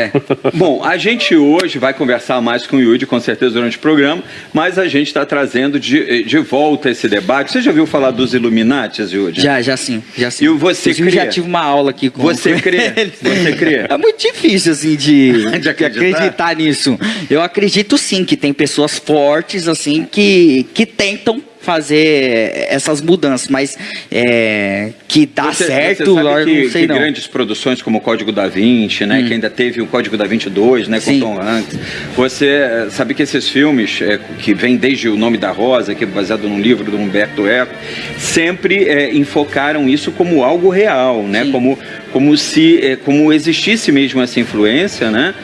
É. Bom, a gente hoje vai conversar mais com o Yudi, com certeza, durante o programa, mas a gente está trazendo de, de volta esse debate. Você já ouviu falar dos Illuminati, Yudi? Já, já sim, já sim. E você Inclusive, crê? já tive uma aula aqui com Você crê? Você crê? É muito difícil, assim, de, De acreditar? acreditar nisso. Eu acredito sim que tem pessoas fortes, assim, que, que tentam fazer essas mudanças, mas é, que dá Você- certo, você que, não sei que não. Hum. grandes produções como o Código da Vinci, né, que ainda teve o Código da Vinci 2, né, com Sim. Tom Hanks. Você eh, sabe que esses filmes, eh, que vêm desde O Nome da Rosa, que é baseado num livro do Humberto Eco, sempre eh, enfocaram isso como algo real, né, Sim. como, como se eh, como existisse mesmo essa influência, né,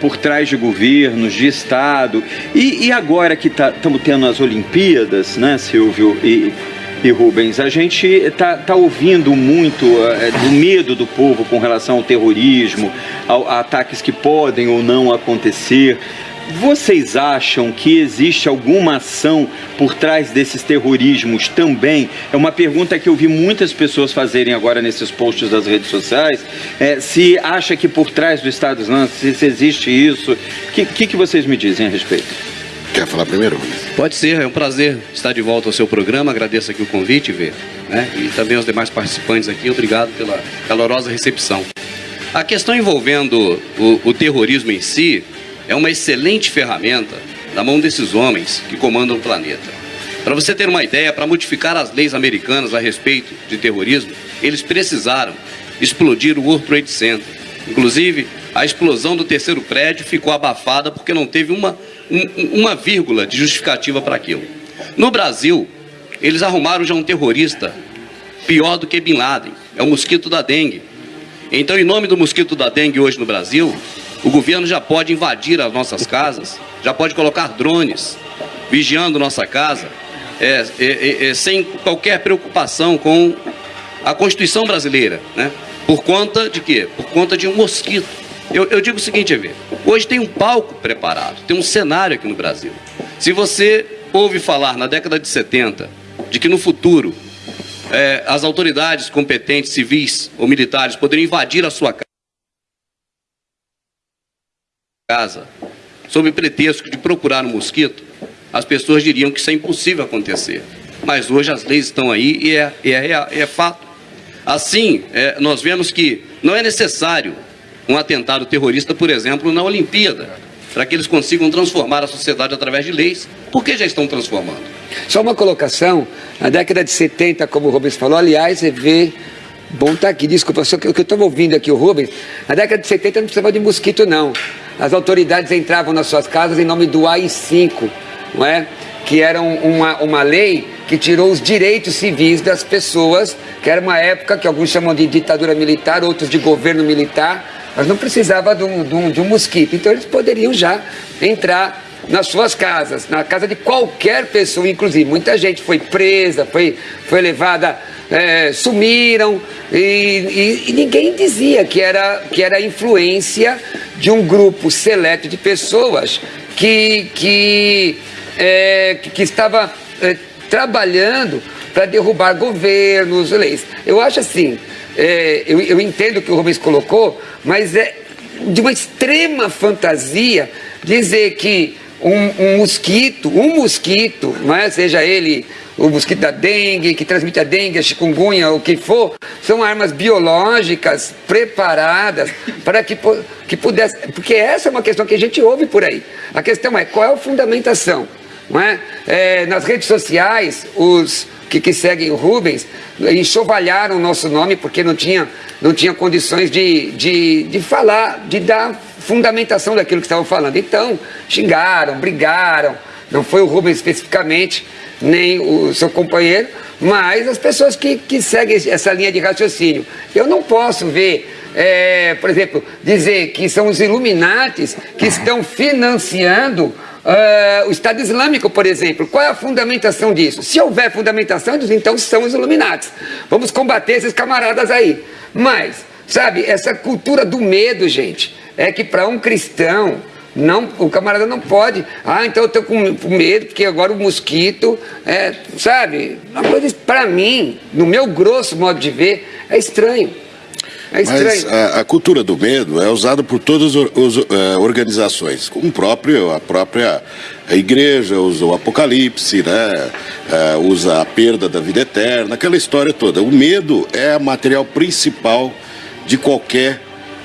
por trás de governos, de Estado. E, e agora que estamos tendo as Olimpíadas, né, Silvio? E, e Rubens, a gente está tá ouvindo muito eh, do medo do povo com relação ao terrorismo, ao- a ataques que podem ou não acontecer. Vocês acham que existe alguma ação por trás desses terrorismos também? É uma pergunta que eu vi muitas pessoas fazerem agora nesses posts das redes sociais. Eh, se acha que por trás do Estado Islâmico, se existe isso, o que, que, que vocês me dizem a respeito? Quer falar primeiro? Pode ser, é um prazer estar de volta ao seu programa. Agradeço aqui o convite, Vê, né? E também aos demais participantes aqui. Obrigado pela calorosa recepção. A questão envolvendo o, o terrorismo em si é uma excelente ferramenta na mão desses homens que comandam o planeta. Para você ter uma ideia, para modificar as leis americanas a respeito de terrorismo, eles precisaram explodir o World Trade Center. Inclusive, a explosão do terceiro prédio ficou abafada porque não teve uma, um- uma vírgula de justificativa para aquilo. No Brasil, eles arrumaram já um terrorista pior do que Bin Laden, é o mosquito da dengue. Então, em nome do mosquito da dengue hoje no Brasil, o governo já pode invadir as nossas casas, já pode colocar drones vigiando nossa casa, é, é, é, é, sem qualquer preocupação com a Constituição brasileira, né? Por conta de quê? Por conta de um mosquito. Eu, eu digo o seguinte, Evê, hoje tem um palco preparado, tem um cenário aqui no Brasil. Se você ouve falar na década de 70 de que no futuro eh, as autoridades competentes, civis ou militares, poderiam invadir a sua ca- casa sob pretexto de procurar um mosquito, as pessoas diriam que isso é impossível acontecer. Mas hoje as leis estão aí e é, é, rea- é fato. Assim, eh, nós vemos que não é necessário um atentado terrorista, por exemplo, na Olimpíada, para que eles consigam transformar a sociedade através de leis, porque já estão transformando. Só uma colocação, na década de 70, como o Rubens falou, aliás, você vê. Bom tá aqui, desculpa, só que eu estava ouvindo aqui, o Rubens, na década de 70 não precisava de mosquito, não. As autoridades entravam nas suas casas em nome do AI-5, não é? Que era um- uma, uma lei que tirou os direitos civis das pessoas, que era uma época que alguns chamam de ditadura militar, outros de governo militar, mas não precisava de um, de um- de um mosquito. Então eles poderiam já entrar nas suas casas, na casa de qualquer pessoa, inclusive. Muita gente foi presa, foi, foi levada, é, sumiram, e, e- e ninguém dizia que era, que era influência de um grupo seleto de pessoas que, que, é, que, que estava é, trabalhando para derrubar governos, leis. Eu acho assim, é, eu, eu entendo o que o Rubens colocou, mas é de uma extrema fantasia dizer que um, um mosquito, um mosquito, não é? seja ele o mosquito da dengue, que transmite a dengue, a chikungunya, o que for, são armas biológicas preparadas para que, que pudesse. Porque essa é uma questão que a gente ouve por aí. A questão é qual é a fundamentação? É? É, nas redes sociais, os que, que seguem o Rubens enxovalharam o nosso nome porque não tinha, não tinha condições de, de, de falar, de dar fundamentação daquilo que estavam falando. Então, xingaram, brigaram. Não foi o Rubens especificamente, nem o seu companheiro, mas as pessoas que, que seguem essa linha de raciocínio. Eu não posso ver, é, por exemplo, dizer que são os Illuminates que estão financiando ah, o Estado Islâmico, por exemplo. Qual é a fundamentação disso? Se houver fundamentação, então são os Illuminates. Vamos combater esses camaradas aí. Mas, sabe, essa cultura do medo, gente, é que para um cristão, não, o camarada não pode. Ah, então eu estou com com medo, porque agora o mosquito, é, sabe? Uma coisa, para mim, no meu grosso modo de ver, é estranho. É. Mas a, a cultura do medo é usada por todas as uh, organizações, como próprio, a própria a igreja usa o apocalipse, né? Uh, usa a perda da vida eterna, aquela história toda. O medo é o material principal de qualquer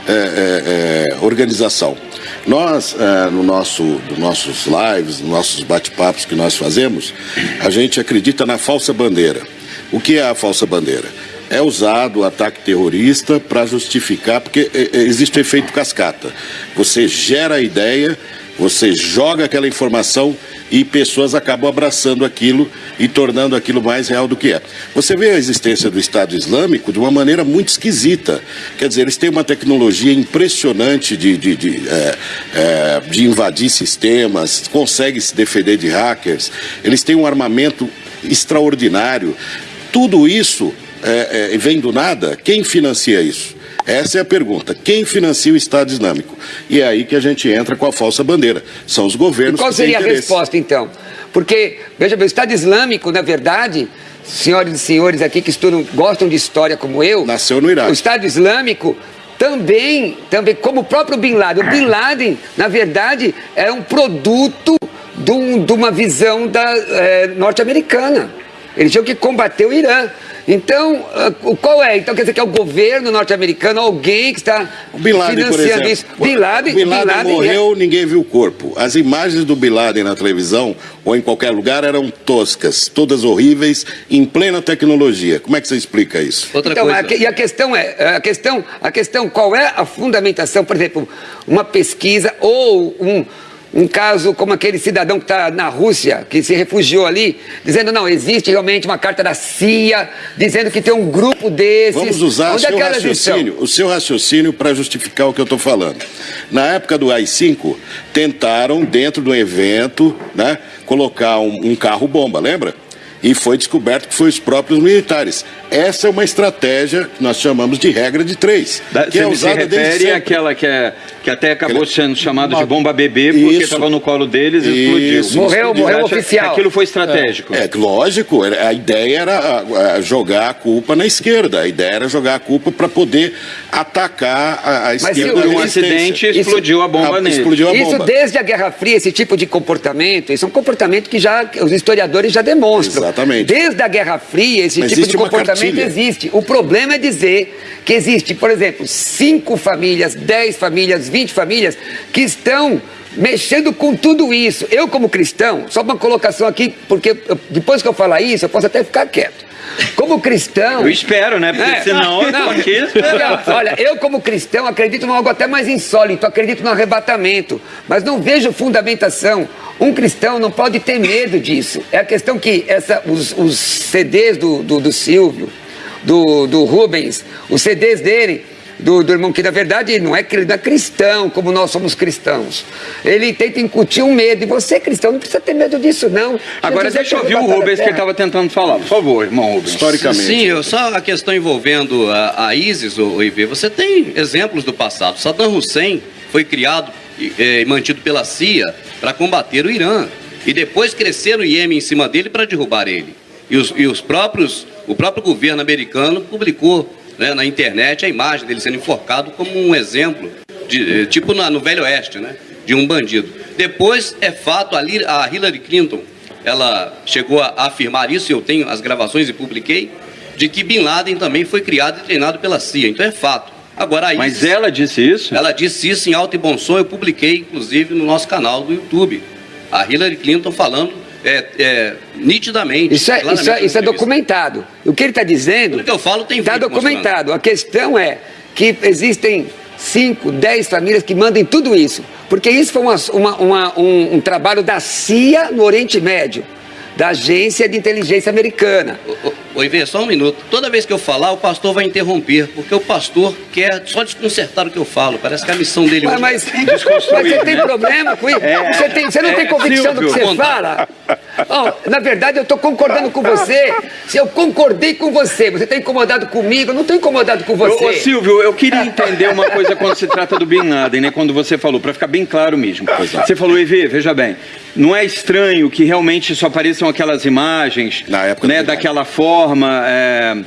uh, organização. Nós, no nosso, nos nossos lives, nos nossos bate-papos que nós fazemos, a gente acredita na falsa bandeira. O que é a falsa bandeira? É usado o ataque terrorista para justificar, porque é, é, existe o efeito cascata. Você gera a ideia, você joga aquela informação e pessoas acabam abraçando aquilo e tornando aquilo mais real do que é. Você vê a existência do Estado Islâmico de uma maneira muito esquisita. Quer dizer, eles têm uma tecnologia impressionante de, de, de, é, é, de invadir sistemas, conseguem se defender de hackers, eles têm um armamento extraordinário. Tudo isso é, é, vem do nada, quem financia isso? Essa é a pergunta. Quem financia o Estado Islâmico? E é aí que a gente entra com a falsa bandeira. São os governos e qual seria a resposta, então? Porque, veja bem, o Estado Islâmico, na verdade, senhoras e senhores aqui que estudam, gostam de história como eu... Nasceu no Iraque. O Estado Islâmico também, também como o próprio Bin Laden. O Bin Laden, na verdade, é um produto de, um, de uma visão da, é, norte-americana. Eles tinham que combater o Irã. Então, ah, qual é? Então quer dizer que é o governo norte-americano, alguém que está Laden, financiando isso. Bin Laden, Bin Laden, Bin Laden morreu, é... ninguém viu o corpo. As imagens do Bin Laden na televisão ou em qualquer lugar eram toscas, todas horríveis, em plena tecnologia. Como é que você explica isso? Outra então, coisa. A, e a questão é, a questão, a questão, qual é a fundamentação, por exemplo, uma pesquisa ou um um caso como aquele cidadão que está na Rússia, que se refugiou ali, dizendo, não, existe realmente uma carta da CIA, dizendo que tem um grupo desses. Vamos usar o é seu, raciocínio, o seu raciocínio para justificar o que eu estou falando. Na época do AI-5, tentaram, dentro do evento, né, colocar um, um carro-bomba, lembra? e foi descoberto que foi os próprios militares. Essa é uma estratégia que nós chamamos de regra de três. Da, que é usada se refere àquela que, é, que até acabou sendo chamada de bomba bebê porque estava no colo deles e explodiu. Isso, morreu, morreu oficial. Aquilo foi estratégico. É, é lógico, a ideia era jogar a culpa na esquerda, a ideia era jogar a culpa para poder atacar a, a esquerda. Mas um acidente explodiu a bomba a, nele. Explodiu a bomba. Isso desde a Guerra Fria, esse tipo de comportamento, isso é um comportamento que já os historiadores já demonstram. Exatamente. Desde a Guerra Fria, esse Mas tipo de comportamento existe. O problema é dizer que existe, por exemplo, cinco famílias, dez famílias, vinte famílias que estão mexendo com tudo isso. Eu, como cristão, só uma colocação aqui, porque depois que eu falar isso, eu posso até ficar quieto. Como cristão. Eu espero, né? Porque é, senão eu não, aqui Olha, eu, como cristão, acredito em algo até mais insólito, acredito no arrebatamento, mas não vejo fundamentação. Um cristão não pode ter medo disso. É a questão que essa, os, os CDs do, do, do Silvio, do, do Rubens, os CDs dele do, do irmão, que na verdade não é, não é cristão como nós somos cristãos. Ele tenta incutir um medo, e você é cristão, não precisa ter medo disso, não. Agora deixa eu ouvir o Rubens que ele estava tentando falar, por favor, irmão Rubens. Historicamente. Sim, só a questão envolvendo a, a ISIS, o IV, você tem exemplos do passado. Saddam Hussein foi criado e, mantido pela CIA para combater o Irã. E depois cresceram o Iêmen em cima dele para derrubar ele. E os, e os próprios, o próprio governo americano publicou né, na internet a imagem dele sendo enforcado como um exemplo, de, eh, tipo na, no Velho Oeste, né, de um bandido. Depois, é fato, a, a Hillary Clinton, ela chegou a, afirmar isso, eu tenho as gravações e publiquei, de que Bin Laden também foi criado e treinado pela CIA. Então é fato. Agora, ISIS, Mas ela disse isso? Ela disse isso em alto e bom som, eu publiquei, inclusive, no nosso canal do YouTube. A Hillary Clinton falando é, é, nitidamente. Isso é, isso é, isso é documentado. O que ele está dizendo. O que eu falo tem Está documentado. A questão é que existem 5, 10 famílias que mandem tudo isso. Porque isso foi uma, uma, uma, um, um trabalho da CIA no Oriente Médio da Agência de Inteligência Americana. Oi, vê, só um minuto. Toda vez que eu falar, o pastor vai interromper, porque o pastor quer só desconcertar o que eu falo. Parece que a missão dele mas, mas, mas você tem problema com isso? É, você, tem, você não é, tem convicção do que você fala? Oh, na verdade, eu estou concordando com você. Se eu concordei com você, você está incomodado comigo, eu não estou incomodado com você. Ô, Silvio, eu queria entender uma coisa quando se trata do Bin Laden, né? Quando você falou, para ficar bem claro mesmo. Você falou, Evê, veja bem, não é estranho que realmente só apareçam aquelas imagens, né, daquela forma, é,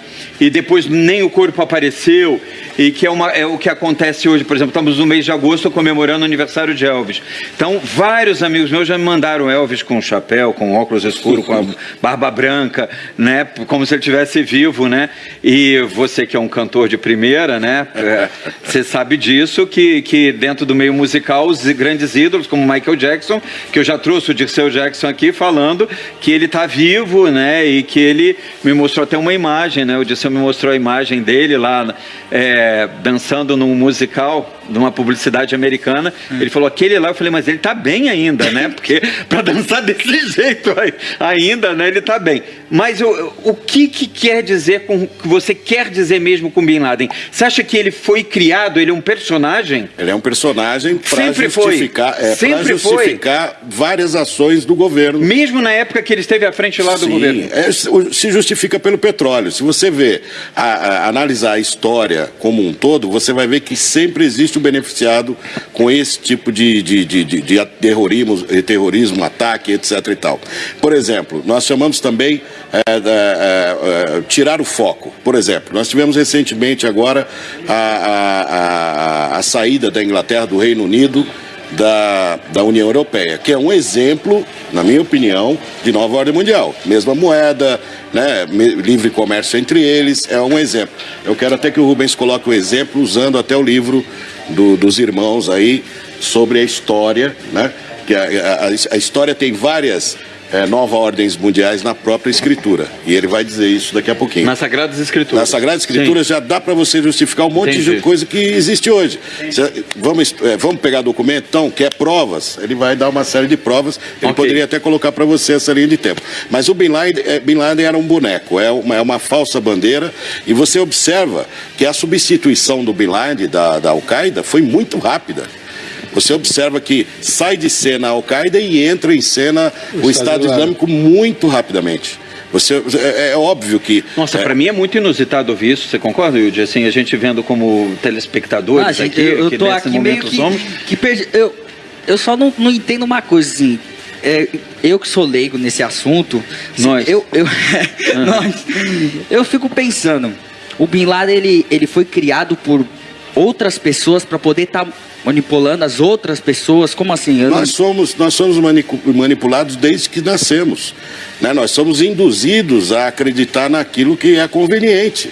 e depois nem o corpo apareceu. E que é, uma, é o que acontece hoje, por exemplo, estamos no mês de agosto comemorando o aniversário de Elvis. Então, vários amigos meus já me mandaram Elvis com chapéu, com óculos escuros, com a barba branca, né? Como se ele estivesse vivo, né? E você que é um cantor de primeira, né? É, você sabe disso, que, que dentro do meio musical, os grandes ídolos, como Michael Jackson, que eu já trouxe o Dirceu Jackson aqui falando que ele está vivo, né? E que ele me mostrou até uma imagem, né? O Dirceu me mostrou a imagem dele lá é, dançando num musical de uma publicidade americana. Hum. Ele falou, aquele lá, eu falei, mas ele tá bem ainda, né? Porque para dançar desse jeito ainda, né? Ele tá bem. Mas o, o que, que quer dizer com que você quer dizer mesmo com Bin Laden? Você acha que ele foi criado, ele é um personagem? Ele é um personagem para justificar, é, Sempre justificar foi. várias ações do governo. Mesmo na época que ele esteve à frente lá do Sim, governo? É, se justifica pelo petróleo. Se você vê, a, a, analisar a história como um todo, você vai ver que sempre existe beneficiado com esse tipo de, de, de, de, de terrorismo, terrorismo, ataque, etc. e tal. Por exemplo, nós chamamos também é, é, é, tirar o foco. Por exemplo, nós tivemos recentemente agora a, a, a, a saída da Inglaterra, do Reino Unido, da, da União Europeia, que é um exemplo, na minha opinião, de nova ordem mundial. Mesma moeda, né, livre comércio entre eles, é um exemplo. Eu quero até que o Rubens coloque o exemplo usando até o livro do, dos irmãos aí sobre a história, né? Que a, a, a história tem várias é, nova ordens mundiais na própria escritura. E ele vai dizer isso daqui a pouquinho. Nas Sagradas Escrituras. Nas Sagradas Escrituras Sim. já dá para você justificar um monte Entendi. de coisa que existe hoje. Vamos, é, vamos pegar documento, então, quer provas? Ele vai dar uma série de provas. Ele okay. poderia até colocar para você essa linha de tempo. Mas o Bin Laden, é, Bin Laden era um boneco, é uma, é uma falsa bandeira. E você observa que a substituição do Bin Laden, da, da Al-Qaeda, foi muito rápida. Você observa que sai de cena a Al-Qaeda e entra em cena o, o Estado, Islâmico muito rapidamente. Você, é, é, óbvio que. Nossa, é... para mim é muito inusitado ouvir isso. Você concorda, Yudi? Assim, a gente vendo como telespectadores ah, gente, aqui, eu, eu tô aqui meio que, somos. que perdi, eu, eu só não, não entendo uma coisa assim. É, eu que sou leigo nesse assunto, assim, nós. Eu, eu, uhum. nós, eu fico pensando, o Bin Laden ele, ele foi criado por outras pessoas para poder estar tá manipulando as outras pessoas? Como assim? Eu nós, não... somos, nós somos manipulados desde que nascemos. Né? Nós somos induzidos a acreditar naquilo que é conveniente.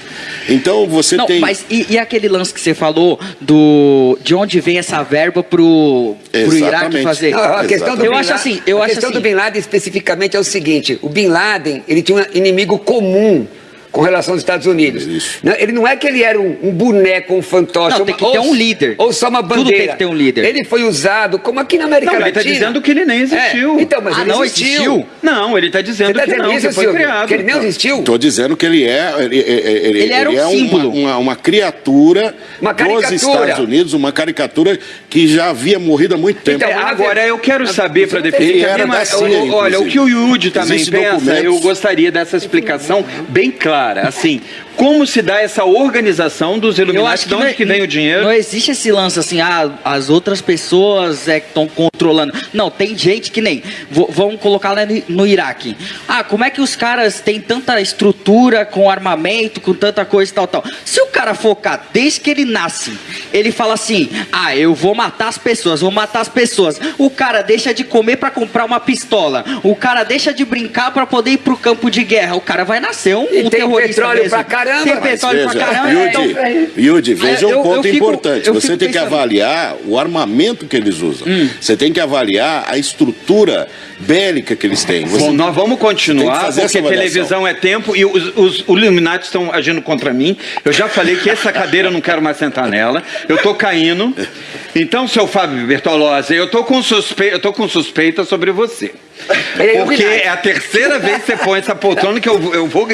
Então você não, tem. Mas e, e, aquele lance que você falou do de onde vem essa verba pro, pro Iraque fazer? Não, a questão do eu Bin acho assim, eu a acho questão assim... do Bin Laden especificamente é o seguinte: o Bin Laden ele tinha um inimigo comum com relação aos Estados Unidos. Isso. Ele não é que ele era um, um boneco, um fantoche. Não, tem que ou, ter um líder. Ou só uma bandeira. Tudo tem que ter um líder. Ele foi usado, como aqui na América não, Latina. ele está dizendo que ele nem existiu. É, então, mas ah, ele não existiu. existiu. Não, ele está dizendo, tá dizendo, que não, isso, que foi Silvio, criado. Que ele nem existiu. Estou dizendo que ele é... Ele, ele, ele era um é símbolo. Uma, uma, uma, criatura uma dos Estados Unidos, uma caricatura que já havia morrido há muito tempo. Então, agora, eu quero saber, para definir... Ele era da CIA, Olha, o que o Yudi também pensa, eu gostaria dessa explicação bem clara. Assim, como se dá essa organização dos Illuminati? De onde que vem o dinheiro? Não existe esse lance assim, ah, as outras pessoas é que estão controlando. Não, tem gente que nem. Vamos colocar lá no, Iraque. Ah, como é que os caras têm tanta estrutura com armamento, com tanta coisa e tal, tal. Se o cara focar desde que ele nasce, ele fala assim: ah, eu vou matar as pessoas, vou matar as pessoas. O cara deixa de comer para comprar uma pistola. O cara deixa de brincar para poder ir pro campo de guerra. O cara vai nascer um, e um tem terrorista petróleo mesmo. pra caramba caramba. Tem petróleo veja, pra caramba. Yudi, então, Yudi veja um ponto fico, importante. Você tem que avaliar o armamento que eles usam. Hum. Você tem que avaliar a estrutura bélica que eles têm. Você Bom, nós vamos continuar, porque televisão é tempo e os, os, os Illuminati estão agindo contra mim. Eu já falei que essa cadeira eu não quero mais sentar nela. Eu tô caindo. Então, seu Fábio Bertolozzi, eu tô com, suspe... eu tô com suspeita sobre você. É porque é a terceira vez que você põe essa poltrona que eu, eu vou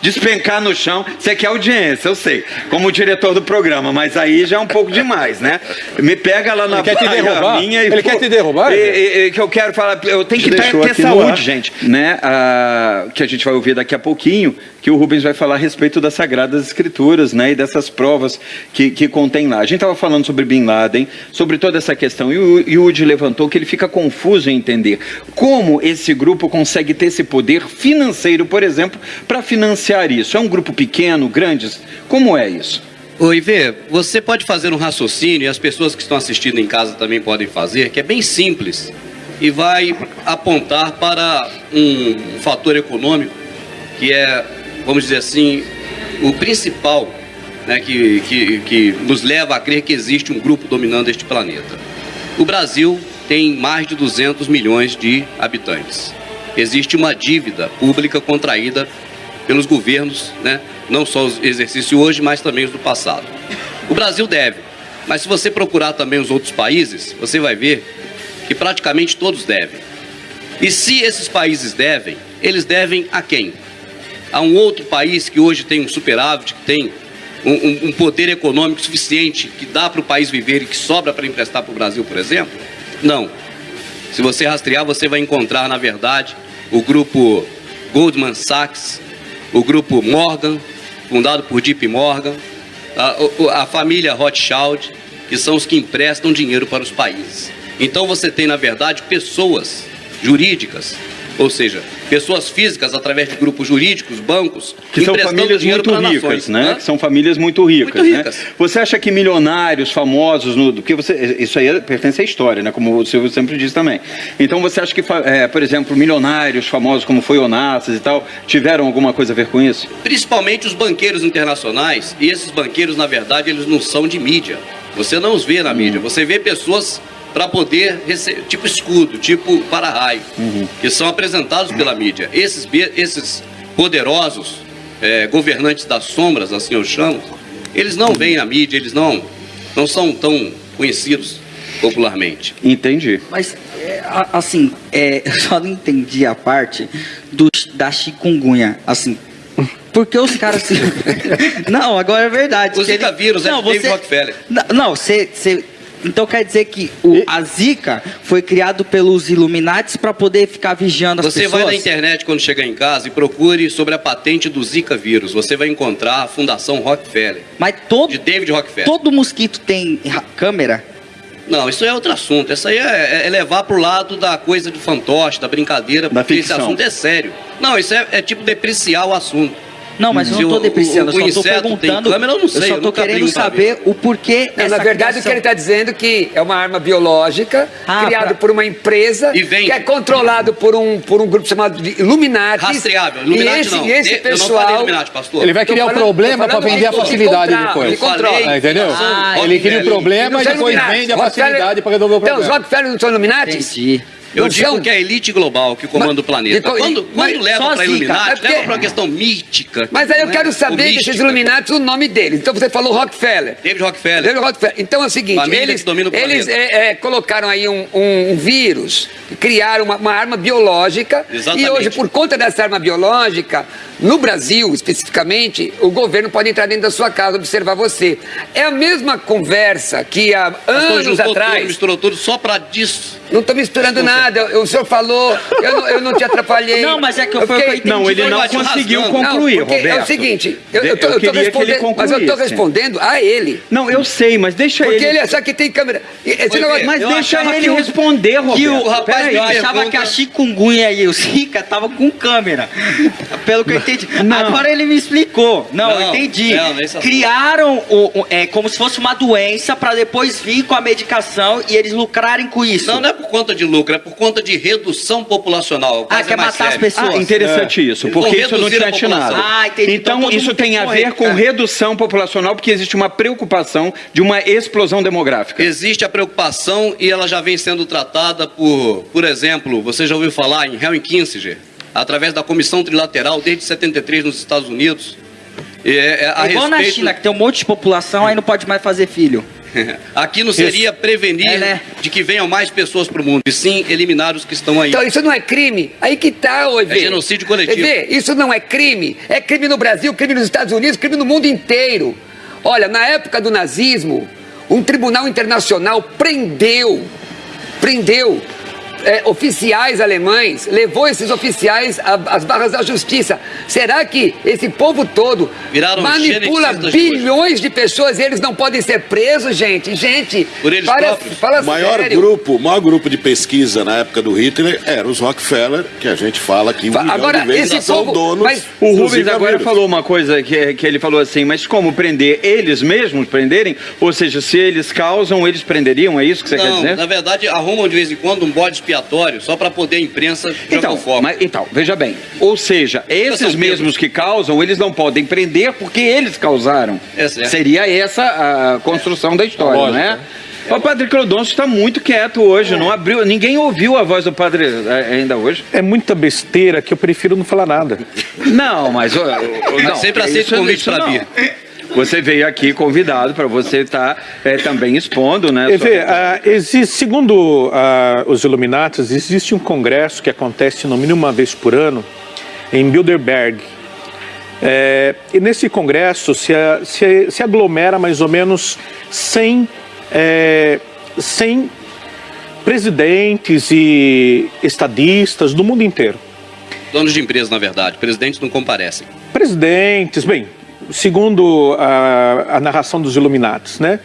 despencar no chão. Você quer audiência, eu sei, como diretor do programa, mas aí já é um pouco demais, né? Me pega lá na Ele quer te derrubar? minha e Ele pô, quer te derrubar? E, e, que eu quero falar, eu tenho que ter, ter saúde, gente, né? Ah, que a gente vai ouvir daqui a pouquinho, que o Rubens vai falar a respeito das Sagradas Escrituras, né? E dessas provas que, que contém lá. A gente estava falando sobre Bin Laden, sobre toda essa questão, e o Yudi levantou que ele fica confuso em entender como esse grupo consegue ter esse poder financeiro, por exemplo, para financiar isso. É um grupo pequeno, grande? Como é isso? Oi, Vê, você pode fazer um raciocínio, e as pessoas que estão assistindo em casa também podem fazer, que é bem simples e vai apontar para um fator econômico que é, vamos dizer assim, o principal né, que, que, que nos leva a crer que existe um grupo dominando este planeta. O Brasil tem mais de 200 milhões de habitantes. Existe uma dívida pública contraída pelos governos, né, não só os exercícios hoje, mas também os do passado. O Brasil deve, mas se você procurar também os outros países, você vai ver que praticamente todos devem. E se esses países devem, eles devem a quem? A um outro país que hoje tem um superávit, que tem um, um poder econômico suficiente, que dá para o país viver e que sobra para emprestar para o Brasil, por exemplo? Não. Se você rastrear, você vai encontrar, na verdade, o grupo Goldman Sachs, o grupo Morgan, fundado por JP Morgan, a, a família Rothschild, que são os que emprestam dinheiro para os países. Então você tem, na verdade, pessoas jurídicas ou seja, pessoas físicas através de grupos jurídicos, bancos, que são famílias muito ricas, nações, né? né? Que são famílias muito ricas, muito ricas. Né? Você acha que milionários famosos, no, que você, isso aí pertence à história, né? Como o Silvio sempre diz também. Então você acha que, é, por exemplo, milionários famosos como foi Onassis e tal, tiveram alguma coisa a ver com isso? Principalmente os banqueiros internacionais. E esses banqueiros, na verdade, eles não são de mídia. Você não os vê na mídia. Hum. Você vê pessoas para poder receber, tipo escudo, tipo para-raio, uhum. que são apresentados pela mídia. Esses, esses poderosos é, governantes das sombras, assim eu chamo, eles não vêm à mídia, eles não, não são tão conhecidos popularmente. Entendi. Mas, é, assim, é, eu só não entendi a parte do, da chikungunya, assim, porque os caras. não, agora é verdade. O Zika ele... vírus não, é você... David Rockefeller. Não, você, você então quer dizer que o, a Zika foi criado pelos Illuminati para poder ficar vigiando as Você pessoas? Você vai na internet quando chegar em casa e procure sobre a patente do Zika vírus. Você vai encontrar a Fundação Rockefeller. Mas todo, de David Rockefeller. Todo mosquito tem câmera? Não, isso é outro assunto. Isso aí é, é levar pro lado da coisa de fantoche, da brincadeira, da porque ficção. esse assunto é sério. Não, isso é, é tipo depreciar o assunto. Não, mas eu não estou depreciando, eu só estou perguntando. Câmera, eu, não sei, eu só estou querendo saber o porquê. Não, na verdade, criação... o que ele está dizendo é que é uma arma biológica ah, criada pra... por uma empresa que é controlado por um, por um grupo chamado de Illuminati. Rastreável, Illuminati e esse, não. E esse pessoal. Illuminati, pastor. Ele vai criar um problema para vender a facilidade depois. Ele controla. entendeu? Ah, ele cria o problema e depois vende a facilidade para resolver o problema. Então, os Rockefeller não são Illuminati? Entendi. Eu digo que é a elite global que comanda mas, o planeta. quando, quando leva para Illuminati, porque... leva para uma questão mítica. Mas aí eu né? quero saber desses Illuminati o nome deles. Então você falou Rockefeller. David Rockefeller. David Rockefeller. Então é o seguinte, Família eles, eles é, é, colocaram aí um, um, um vírus, criaram uma, uma, arma biológica. Exatamente. E hoje, por conta dessa arma biológica, no Brasil, especificamente, o governo pode entrar dentro da sua casa observar você. É a mesma conversa que há anos atrás... Tudo, misturou tudo só para disso. Não estou misturando nada. O senhor falou, eu não, eu não te atrapalhei. Não, mas é que eu, eu fiquei... eu entendi. Não, ele não conseguiu concluir, não, Roberto. É o seguinte, eu, eu, tô, eu, eu respondendo, mas eu estou respondendo a ele. Não, eu sei, mas deixa porque ele... Porque ele achar que tem câmera. Esse negócio, mas deixa ele responder, Roberto. Que o rapaz eu achava que a chikungunya e o Zika estavam com câmera. Pelo que eu entendi. Não. Agora ele me explicou. Não, não eu entendi. Não, é Criaram o, o, é, como se fosse uma doença para depois vir com a medicação e eles lucrarem com isso. Não, não é por conta de lucro, é por conta de redução populacional. Ah, quer é matar sério. as pessoas. Ah, interessante é. isso, porque isso não tinha atinado. Ah, entendi. Então, então isso tem a ver com redução populacional, porque existe uma preocupação de uma explosão demográfica. Existe a preocupação e ela já vem sendo tratada por, por exemplo, você já ouviu falar em Henry Kissinger? através da Comissão Trilateral desde 73 nos Estados Unidos. É, é, é igual respeito... na China, que tem um monte de população, aí não pode mais fazer filho. Aqui não seria isso. prevenir é, né? de que venham mais pessoas para o mundo, e sim eliminar os que estão aí. Então isso não é crime? Aí que tá, ô É genocídio coletivo. EV, isso não é crime? É crime no Brasil, crime nos Estados Unidos, crime no mundo inteiro. Olha, na época do nazismo, um tribunal internacional prendeu, prendeu é, oficiais alemães, levou esses oficiais às barras da justiça. Será que esse povo todo Viraram manipula bilhões de pessoas e eles não podem ser presos, gente? Gente, Por eles para, fala o maior sério. grupo, o maior grupo de pesquisa na época do Hitler era os Rockefeller, que a gente fala que um agora, de vezes esse são povo- donos. mas- O Rubens agora falou uma coisa que, que ele falou assim, mas como prender? Eles mesmos prenderem? Ou seja, se eles causam, eles prenderiam? É isso que você quer Não, dizer? na verdade, arrumam de vez em quando um bode expiatório só para poder a imprensa jogar Então, o foco. mas, então, veja bem. Ou seja, esses mesmos que causam, eles não podem prender porque eles causaram. É certo. Seria essa a construção da história, Lógico, não é? O Padre Clodoncio está muito quieto hoje, não abriu, ninguém ouviu a voz do Padre eh, ainda hoje. É muita besteira que eu prefiro não falar nada. Não, mas... ó, ó, não, sempre aceito isso- convite isso pra não. vir. Você veio aqui convidado para você estar eh, também expondo, né? Ver, ah, existe, segundo ah, os Illuminatis, existe um congresso que acontece no mínimo uma vez por ano em Bilderberg. É, e nesse congresso se, a- se- se aglomera mais ou menos 100, é, 100 presidentes e estadistas do mundo inteiro. Donos de empresa, na verdade. Presidentes não comparecem. presidentes, bem, segundo a, a narração dos Illuminatis, né?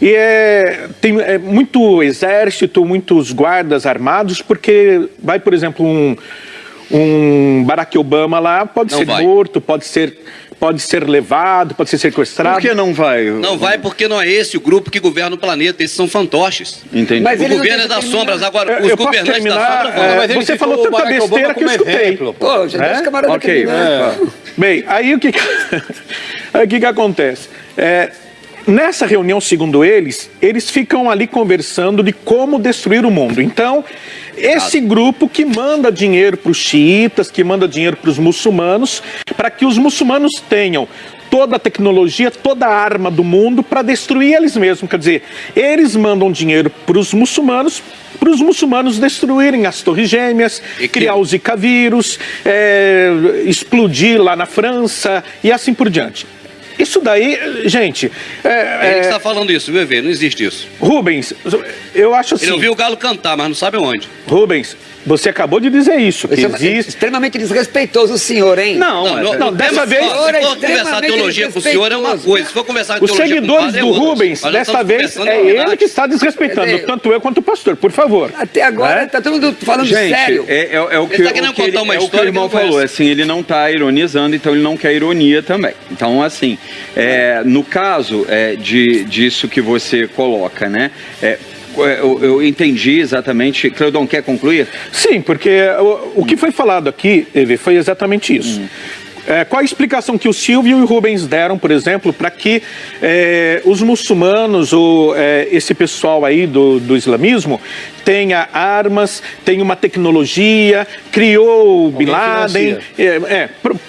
E é, tem é, muito exército, muitos guardas armados, porque vai, por exemplo, um, um Barack Obama lá, pode Não ser vai. morto, pode ser, pode ser levado, pode ser sequestrado. Por que não vai? Não vai porque não é esse o grupo que governa o planeta. Esses são fantoches. Entendi. Mas o governo é deixa das terminar. sombras. Agora, Eu- os eu posso governantes da sombra vão. é, você falou tanta Barack Obama besteira que eu escutei. exemplo, pô. Pô, já deixa É? o camarada Ok, terminar. Bem, aí o que- aí o que, que acontece? É, nessa reunião, segundo eles, eles ficam ali conversando de como destruir o mundo. Então, esse grupo que manda dinheiro para os xiitas, que manda dinheiro para os muçulmanos, para que os muçulmanos tenham toda a tecnologia, toda a arma do mundo para destruir eles mesmos. Quer dizer, eles mandam dinheiro para os muçulmanos, para os muçulmanos destruírem as torres gêmeas, E que- criar o Zika vírus, é, explodir lá na França e assim por diante. Isso daí, gente, é, Ele que é, está falando isso, viu, Evê? Não existe isso. Rubens, eu acho assim, Ele ouviu o galo cantar, mas não sabe onde. Rubens, você acabou de dizer isso, que é existe... extremamente desrespeitoso o senhor, hein? Não, Não, é- não, não, dessa vez- Se é for conversar teologia com o senhor é uma coisa. Se for conversar Os teologia com o seguidores padre, é do outra. Rubens, dessa vez, é ele que está desrespeitando, tanto eu quanto o pastor, por favor. Até agora Né? tá todo mundo falando Gente, sério. é, é- é o que, Ele tá querendo o que ele, contar uma é o que o história irmão falou, assim, ele não está ironizando, então ele não quer ironia também. Então, assim, é, no caso é, de, disso que você coloca, né? é, eu, eu entendi exatamente. Cleudon, quer concluir? Sim, porque o, o que foi falado aqui, Eve, foi exatamente isso. É, qual a explicação que o Silvio e o Rubens deram, por exemplo, para que é, os muçulmanos ou é, esse pessoal aí do, do islamismo tenha armas, tenha uma tecnologia, criou o Bin Laden. É, é,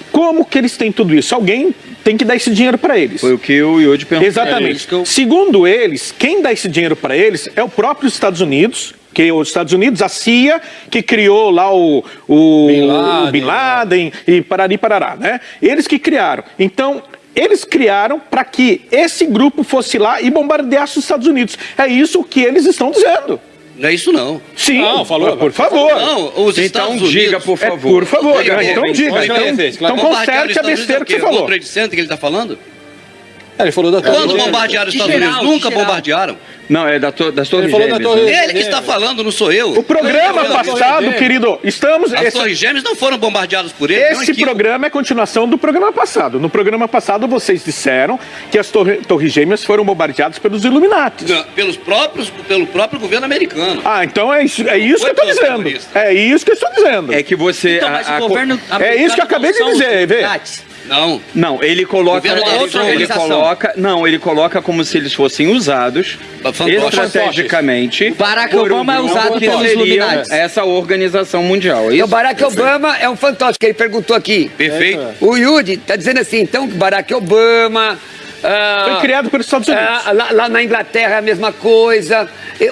como que eles têm tudo isso? Alguém tem que dar esse dinheiro para eles. Foi o que o Yodi perguntou. Exatamente. Segundo eles, quem dá esse dinheiro para eles é o próprio Estados Unidos, que os Estados Unidos, a CIA, que criou lá o, o, Bin Laden, o Bin Laden e parari parará, né? Eles que criaram. Então, eles criaram para que esse grupo fosse lá e bombardeasse os Estados Unidos. É isso que eles estão dizendo. Não é isso não. Sim, Não, falou. por favor. Não, os Então Estados diga, Unidos... por É, favor. por favor, então diga. Então, então conserte a besteira é o que você falou. Center que ele está falando? É, Ele falou da Quando Torre Gêmeas. bombardearam os Estados geral, Unidos? Nunca bombardearam. Não, é da to, das Torres Ele falou da Gêmeas. Torre-? Ele que está falando, não sou eu. O programa Eu falando. passado, Gêmeas. querido, estamos... As esse- Torres Gêmeas não foram bombardeadas por ele. um Esse programa é continuação do programa passado. No programa passado, vocês disseram que as torre, torres gêmeas foram bombardeadas pelos Illuminati. Pelos próprios, pelo próprio governo americano. Ah, então é isso, é isso que eu estou dizendo. terroristas. É isso que eu estou dizendo. É que você. Então, a- mas a o co- governo É isso que eu acabei de dizer, vê. Não. Não, ele coloca. Ele, outra ele organização. coloca. Não, ele coloca como se eles fossem usados Fantoches. estrategicamente. Barack um Obama é grupo usado que pelos Illuminati. Essa organização mundial. é O Isso? Barack Obama é um fantoche, que ele perguntou aqui. Perfeito. O Yudi está dizendo assim, então, que Barack Obama... ah, Foi criado pelos Estados Unidos. ah, lá, lá na Inglaterra é a mesma coisa.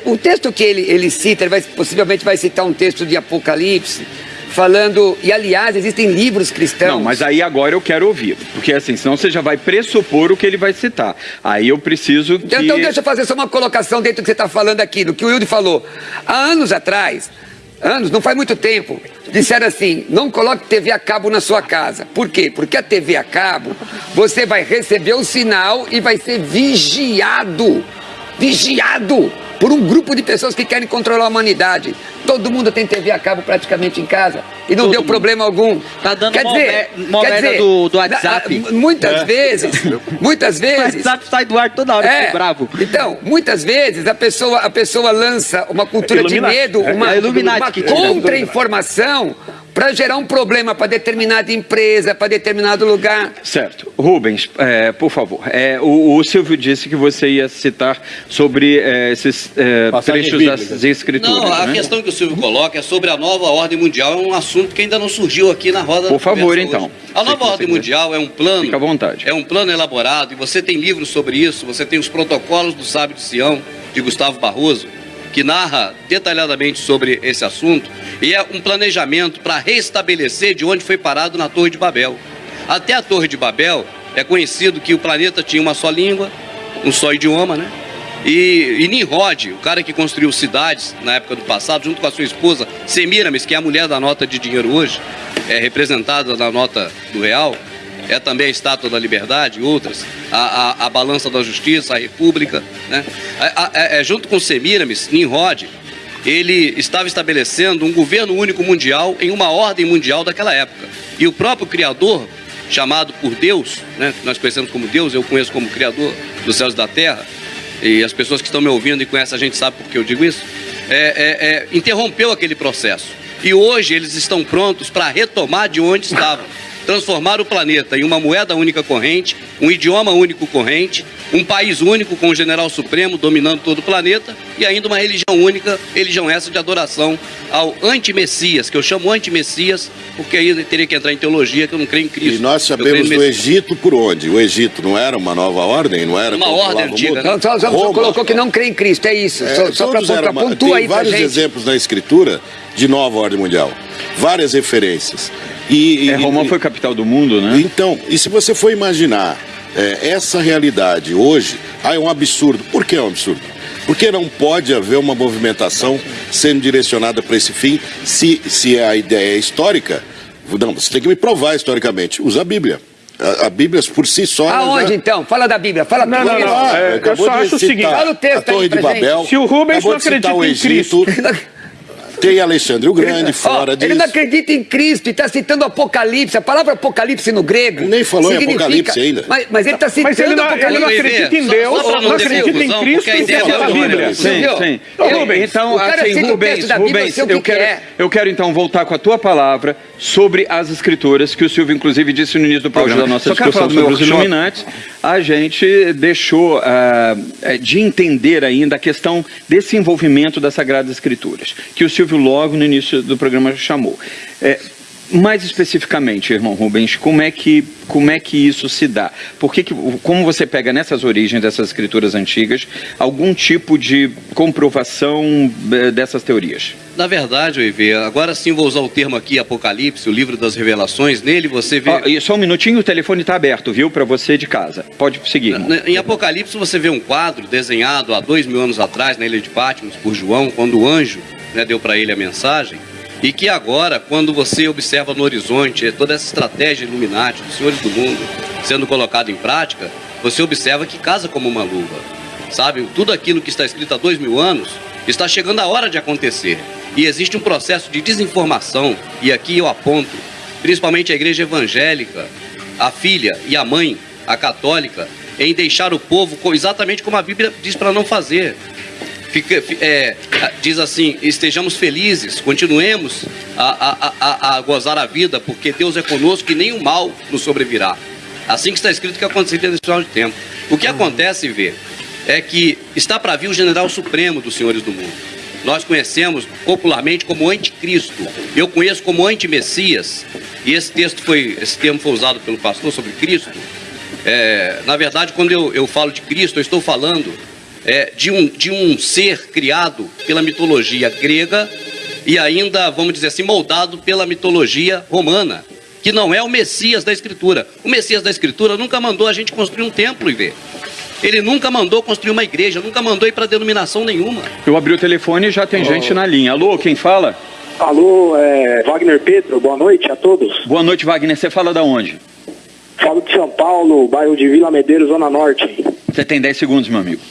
O texto que ele, ele cita, ele vai, possivelmente vai citar um texto de Apocalipse, falando... E, aliás, existem livros cristãos... Não, mas aí agora eu quero ouvir. Porque assim, senão você já vai pressupor o que ele vai citar. Aí eu preciso que. Então, então deixa eu fazer só uma colocação dentro do que você está falando aqui, do que o Wilde falou. Há anos atrás, anos, não faz muito tempo, disseram assim: não coloque TV a cabo na sua casa. Por quê? Porque a TV a cabo, você vai receber o sinal e vai ser vigiado. Vigiado por um grupo de pessoas que querem controlar a humanidade. Todo mundo tem TV a cabo praticamente em casa e não Todo deu mundo. problema algum. Tá dando quer dizer, uma quer dizer, do, do WhatsApp. Muitas é. vezes, muitas vezes. O WhatsApp sai do ar toda hora, é, bravo. Então, muitas vezes a pessoa, a pessoa lança uma cultura é de medo, uma, é uma contra-informação para gerar um problema para determinada empresa, para determinado lugar. Certo. Rubens, é, por favor, é, o, o, Silvio disse que você ia citar sobre é, esses é, trechos das escrituras. Não, a né? questão que o Silvio coloca é sobre a nova ordem mundial, é um assunto que ainda não surgiu aqui na roda Por favor, então. Hoje. A nova ordem mundial é um plano. Fica à vontade. É um plano elaborado e você tem livros sobre isso, você tem os protocolos do sábio de Sião, de Gustavo Barroso que narra detalhadamente sobre esse assunto, e é um planejamento para restabelecer de onde foi parado na Torre de Babel. Até a Torre de Babel é conhecido que o planeta tinha uma só língua, um só idioma, né? E, e Nimrod, o cara que construiu cidades na época do passado, junto com a sua esposa Semiramis, que é a mulher da nota de dinheiro hoje, é representada na nota do real, é também a Estátua da Liberdade, outras, a, a, a Balança da Justiça, a República. Né? A, é, junto com Semiramis, Nimrod, ele estava estabelecendo um governo único mundial em uma ordem mundial daquela época. E o próprio Criador, chamado por Deus, né, nós conhecemos como Deus, eu conheço como Criador dos céus e da terra, e as pessoas que estão me ouvindo e conhecem a gente sabe por que eu digo isso, é, é, é, interrompeu aquele processo. E hoje eles estão prontos para retomar de onde estavam transformar o planeta em uma moeda única corrente, um idioma único corrente, um país único com o general supremo dominando todo o planeta e ainda uma religião única, religião essa de adoração ao anti-messias, que eu chamo anti-messias, porque aí teria que entrar em teologia, que eu não creio em Cristo. E nós sabemos do Egito por onde? O Egito não era uma nova ordem? Não era uma ordem antiga. Não, só, só, só colocou que não crê em Cristo, é isso. É, só só para pontuar aí vários exemplos na escritura de nova ordem mundial. Várias referências. E, é, Roma e, foi capital do mundo, né? Então, e se você for imaginar é, essa realidade hoje, ah, é um absurdo. Por que é um absurdo? Porque não pode haver uma movimentação sendo direcionada para esse fim se, se a ideia é histórica. Não, você tem que me provar historicamente. Usa a Bíblia. A, a Bíblia por si só. Aonde já... então? Fala da Bíblia. Fala não, não, não. É, eu só acho o seguinte: fala o texto a Torre de Babel. Se o Rubens não acredita em Cristo. Tem Alexandre o Grande fora oh, disso. Ele não acredita em Cristo e está citando Apocalipse. A palavra Apocalipse no grego. Nem falou em Apocalipse ainda. Mas, mas ele está citando mas ele não, Apocalipse. Ele não acredita em Deus, só, só não, não acredita em Cristo e a Bíblia. Sim, sim. Eu, Rubens, então, assim, Rubens, Rubens eu, quero, é. eu quero então voltar com a tua palavra sobre as escrituras, que o Silvio inclusive disse no início do programa. da nossa discussão sobre os Illuminati. A gente deixou uh, de entender ainda a questão desse envolvimento das Sagradas Escrituras, que o Silvio logo no início do programa chamou. É, mais especificamente, irmão Rubens, como é que, como é que isso se dá? Por que, como você pega nessas origens dessas escrituras antigas algum tipo de comprovação é, dessas teorias? Na verdade, Ive, agora sim vou usar o termo aqui, Apocalipse, o livro das revelações, nele você vê... Oh, só um minutinho, o telefone está aberto, viu, para você de casa. Pode seguir. Irmão. Em Apocalipse você vê um quadro desenhado há dois mil anos atrás, na ilha de Patmos, por João, quando o anjo né, deu para ele a mensagem, e que agora, quando você observa no horizonte toda essa estratégia Illuminati, dos senhores do mundo, sendo colocada em prática, você observa que casa como uma luva. Sabe, tudo aquilo que está escrito há dois mil anos está chegando a hora de acontecer. E existe um processo de desinformação, e aqui eu aponto, principalmente a igreja evangélica, a filha e a mãe, a católica, em deixar o povo exatamente como a Bíblia diz para não fazer fica, é, diz assim: estejamos felizes, continuemos a, a, a, a, gozar a vida, porque Deus é conosco e o mal nos sobrevirá. Assim que está escrito que aconteceria nesse final de tempo. O que acontece, vê, é que está para vir o general supremo dos senhores do mundo. Nós conhecemos popularmente como anticristo. Eu conheço como anti-messias. E esse texto foi, esse termo foi usado pelo pastor sobre Cristo. É, na verdade, quando eu, eu falo de Cristo, eu estou falando é, de, um, de um ser criado pela mitologia grega e ainda, vamos dizer assim, moldado pela mitologia romana, que não é o Messias da Escritura. O Messias da Escritura nunca mandou a gente construir um templo e ver. Ele nunca mandou construir uma igreja, nunca mandou ir para denominação nenhuma. Eu abri o telefone e já tem oh. gente na linha. Alô, quem fala? Alô, é, Wagner Pedro, boa noite a todos. Boa noite, Wagner. Você fala da onde? Falo de São Paulo, bairro de Vila Medeiros, Zona Norte. Você tem 10 segundos, meu amigo.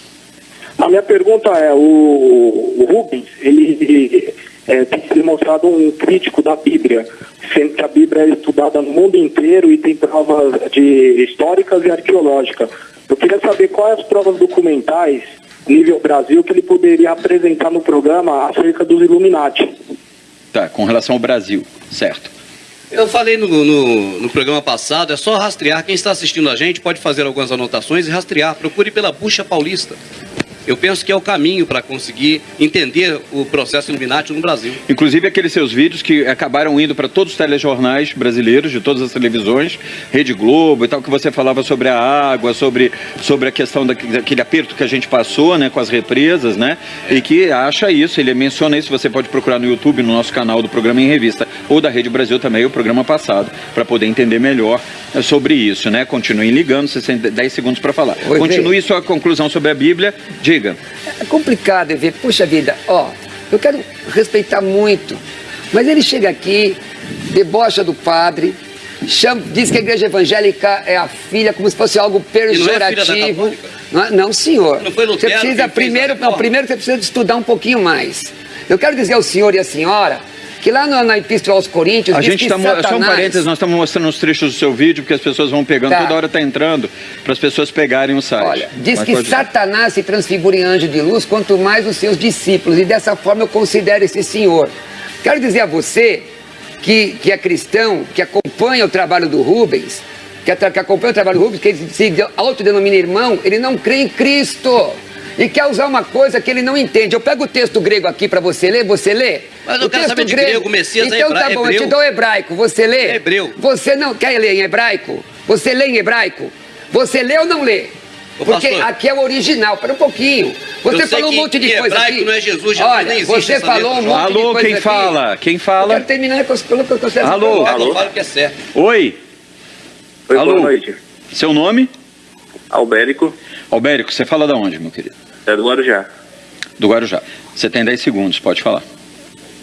A minha pergunta é, o, o Rubens, ele é, tem se demonstrado um crítico da Bíblia, sendo que a Bíblia é estudada no mundo inteiro e tem provas de históricas e arqueológicas. Eu queria saber quais as provas documentais, nível Brasil, que ele poderia apresentar no programa acerca dos Illuminati. Tá, com relação ao Brasil, certo. Eu falei no, no, no, programa passado, é só rastrear. Quem está assistindo a gente pode fazer algumas anotações e rastrear. Procure pela Bucha Paulista. Eu penso que é o caminho para conseguir entender o processo Illuminati no Brasil. Inclusive aqueles seus vídeos que acabaram indo para todos os telejornais brasileiros, de todas as televisões, Rede Globo e tal, que você falava sobre a água, sobre, sobre a questão daquele aperto que a gente passou né, com as represas, né? É. E que acha isso, ele menciona isso, você pode procurar no YouTube, no nosso canal do programa em revista, ou da Rede Brasil também, o programa passado, para poder entender melhor sobre isso, né? Continuem ligando, você tem 10 segundos para falar. Oi, Continue sua conclusão sobre a Bíblia Diga. É complicado ver, puxa vida, ó, eu quero respeitar muito, mas ele chega aqui, debocha do padre, chama, diz que a igreja evangélica é a filha, como se fosse algo pejorativo. Não, é não, não, senhor. Não foi Lutero você precisa primeiro, não, primeiro você precisa estudar um pouquinho mais. Eu quero dizer ao senhor e à senhora que lá no, na Epístola aos Coríntios. A gente está. Satanás... Só um parênteses, nós estamos mostrando os trechos do seu vídeo, porque as pessoas vão pegando, tá. toda hora está entrando, para as pessoas pegarem o site. Olha, diz Mas que Satanás se transfigura em anjo de luz, quanto mais os seus discípulos, e dessa forma eu considero esse senhor. Quero dizer a você que, que é cristão, que acompanha o trabalho do Rubens, que, que acompanha o trabalho do Rubens, que ele se autodenomina irmão, ele não crê em Cristo e quer usar uma coisa que ele não entende. Eu pego o texto grego aqui para você ler, você lê? Mas eu o quero saber de grego, grego Messias Então é tá bom, hebreu. eu te dou hebraico, você lê? É hebreu. Você não quer ler em hebraico? Você lê em hebraico? Você lê ou não lê? Porque pastor, aqui é o original, para um pouquinho. Você falou um monte de coisa aqui. não é Jesus, Jesus Olha, nem você falou um monte Alô, de coisa quem aqui. fala? Quem fala? Eu quero terminar com o que eu estou Alô, alô. Fala que é certo. Oi. Oi, Alô. boa noite. Seu nome? Albérico. Albérico, você fala da onde, meu querido? É do Guarujá do Guarujá. Você tem 10 segundos, pode falar.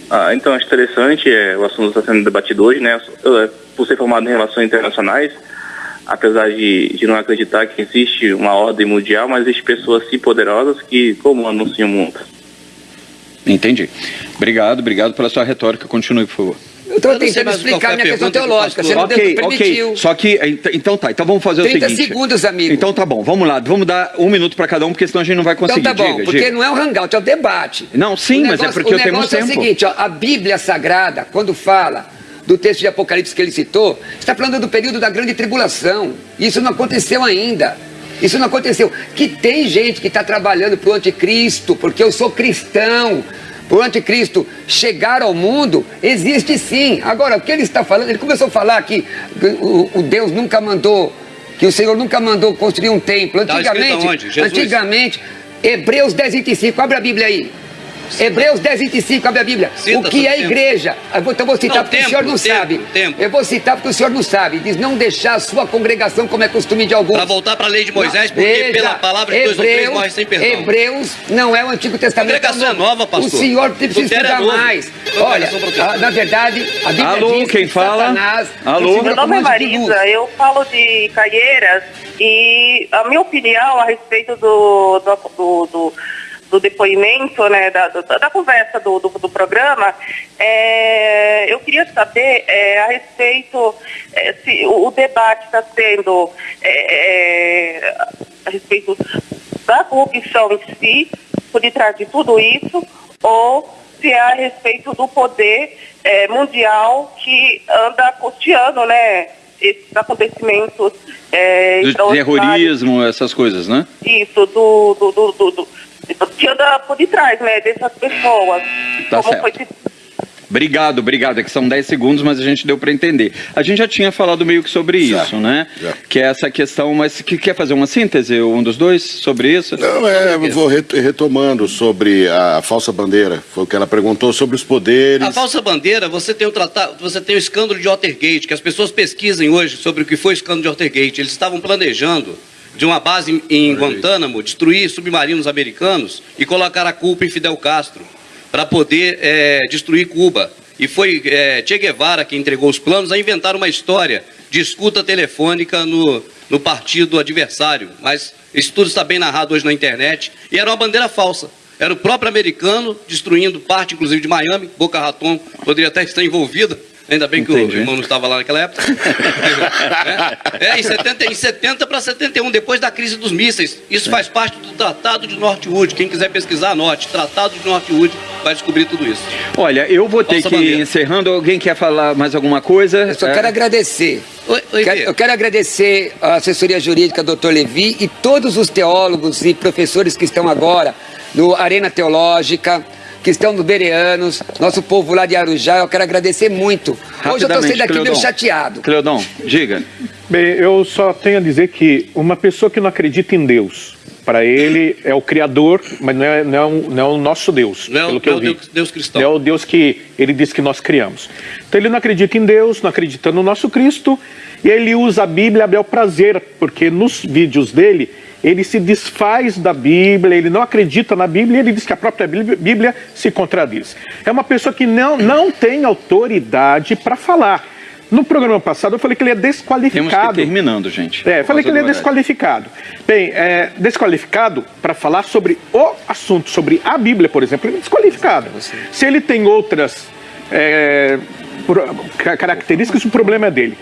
Ah, então acho interessante, é, o assunto está sendo debatido hoje, né? Eu, por ser formado em relações internacionais, apesar de, de não acreditar que existe uma ordem mundial, mas existem pessoas assim poderosas que comandam sim o mundo. Entendi. Obrigado, obrigado pela sua retórica. Continue, por favor. Eu estou tentando explicar minha questão teológica, você não okay, permitiu. Ok, só que, então tá, então vamos fazer o seguinte. 30 segundos, amigo. Então tá bom, vamos lá, vamos dar um minuto para cada um, porque senão a gente não vai conseguir. Então tá bom, diga, porque diga. não é um hangout, é um debate. Não, sim, negócio, mas é porque eu tenho tempo. O negócio é o seguinte, ó, a Bíblia Sagrada, quando fala do texto de Apocalipse que ele citou, está falando do período da grande tribulação. Isso não aconteceu ainda. Isso não aconteceu. Que tem gente que está trabalhando para o anticristo, porque eu sou cristão o anticristo chegar ao mundo, existe sim. Agora, o que ele está falando, ele começou a falar que o, o Deus nunca mandou, que o Senhor nunca mandou construir um templo. Tá antigamente, antigamente, Hebreus 10, 25, abre a Bíblia aí. Hebreus 10, 25, abre a Bíblia. Cita o que é igreja? Então eu vou citar não, porque tempo, o senhor não tempo, sabe. Tempo. Eu vou citar porque o senhor não sabe. Diz não deixar a sua congregação como é costume de alguns. Para voltar para a lei de Moisés, porque veja, pela palavra de Hebreus, dois ou três morre sem perdão. Hebreus não é o Antigo Testamento. A congregação é nova, pastor. O senhor precisa estudar é mais. Olha, na verdade, a Bíblia Alô, diz quem fala? Satanás... Alô? Meu nome é Marisa, eu falo de Caieiras e a minha opinião a respeito do, do, do, do do depoimento, né, da, da, da conversa do, do, do programa, é, eu queria saber é, a respeito, é, se o, o debate está sendo é, é, a respeito da corrupção em si, por detrás de tudo isso, ou se é a respeito do poder é, mundial que anda custeando, né, esses acontecimentos do terrorismo, essas coisas, né? Isso, do, do, do, do que anda por detrás, né, dessas pessoas. Tá certo. Foi... Obrigado, obrigado. É que são 10 segundos, mas a gente deu para entender. A gente já tinha falado meio que sobre certo. isso, né? Já. Que é essa questão, mas que quer fazer uma síntese, um dos dois, sobre isso? Não, é, vou retomando sobre a falsa bandeira. Foi o que ela perguntou sobre os poderes. A falsa bandeira, você tem o tratado, você tem o escândalo de Watergate, que as pessoas pesquisem hoje sobre o que foi o escândalo de Watergate. Eles estavam planejando de uma base em Guantánamo, destruir submarinos americanos e colocar a culpa em Fidel Castro para poder é, destruir Cuba. e foi é, Che Guevara que entregou os planos a inventar uma história de escuta telefônica no, no partido adversário. Mas isso tudo está bem narrado hoje na internet. E era uma bandeira falsa. Era o próprio americano destruindo parte, inclusive, de Miami. Boca Raton poderia até estar envolvida. Ainda bem que Entendi. o irmão não estava lá naquela época. é, é, em 70, em 70 para 71, depois da crise dos mísseis. Isso faz parte do Tratado de Northwood. Quem quiser pesquisar, anote. Tratado de Northwood vai descobrir tudo isso. Olha, eu vou ter Falsa que ir bandeira. encerrando. Alguém quer falar mais alguma coisa? Eu só É. quero agradecer. Oi, oi, Quero- eu quero agradecer a assessoria jurídica Dr. Levi e todos os teólogos e professores que estão agora no Arena Teológica, que estão no Bereanos, nosso povo lá de Arujá. Eu quero agradecer muito. Hoje eu estou saindo daqui meio chateado. Cleodon, diga. Bem, eu só tenho a dizer que uma pessoa que não acredita em Deus, para ele é o Criador, mas não é, não é, um- não é o nosso Deus, Não é o- pelo que não é eu o vi. Deus- Deus cristão. Não é o Deus que ele disse que nós criamos. Então ele não acredita em Deus, não acredita no nosso Cristo, e ele usa a Bíblia a bel prazer, porque nos vídeos dele ele se desfaz da Bíblia, ele não acredita na Bíblia, e ele diz que a própria Bíblia, se contradiz. É uma pessoa que não, não tem autoridade para falar. No programa passado eu falei que ele é Temos que ir desqualificado. terminando, gente. É, falei que ele é desqualificado. Bem, é, desqualificado para falar sobre o assunto, sobre a Bíblia, por exemplo, ele é desqualificado. Se ele tem outras é, características, o problema é dele.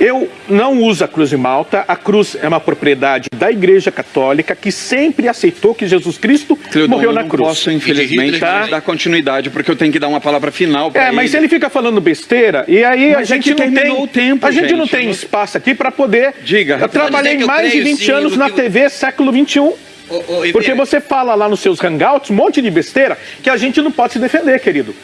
Eu não uso a cruz de Malta. A cruz é uma propriedade da Igreja Católica que sempre aceitou que Jesus Cristo Cleodon, morreu eu na não cruz. posso, infelizmente, Tá? dar continuidade, porque eu tenho que dar uma palavra final para É, mas ele fica falando besteira e aí a Mas é gente não tem o tempo, a gente, não gente. tem espaço aqui para poder. Diga, Eu trabalhei eu mais de creio, 20 sim, anos no na que- TV século 21. Ô, ô, Ivê, Porque você fala lá nos seus hangouts um monte de besteira que a gente não pode se defender, querido.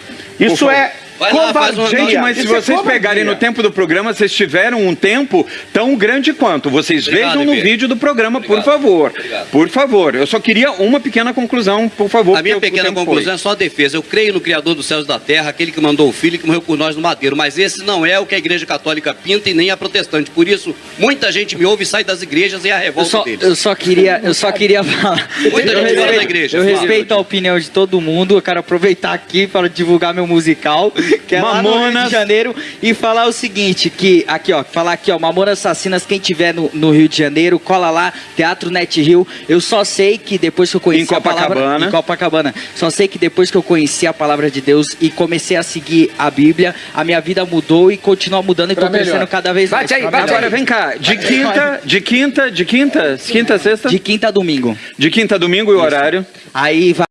Isso é Vai lá, covardia. Gente, mas se é vocês covardia. pegarem no tempo do programa, vocês tiveram um tempo tão grande quanto. Vocês Obrigado, vejam no vídeo do programa, por Obrigado. favor. Obrigado. Por favor. Eu só queria uma pequena conclusão, por favor. A minha pequena conclusão foi. é só a defesa. Eu creio no Criador dos céus e da terra, aquele que mandou o Filho e que morreu por nós no madeiro. Mas esse não é o que a Igreja Católica pinta e nem a protestante. Por isso, muita gente me ouve e sai das igrejas e é a Eu revolta só, deles. eu só queria, eu só queria falar. Muita eu gente fala respeito, da igreja, eu fala. respeito a opinião de todo mundo. Eu quero aproveitar aqui para divulgar meu musical, que é lá no Rio Mamonas. de Janeiro, e falar o seguinte, que aqui ó, falar aqui ó, Mamonas Assassinas, quem tiver no, no Rio de Janeiro, cola lá, Teatro Net Rio. Eu só sei que depois que eu conheci Em a palavra Copacabana. em Copacabana, só sei que depois que eu conheci a palavra de Deus e comecei a seguir a Bíblia, a minha vida mudou e continua mudando e tô crescendo cada vez mais. Bate aí, bate. Agora vem cá, de quinta, de quinta, de quinta, quinta, a sexta? De quinta a domingo. De quinta a domingo e o horário? Aí vai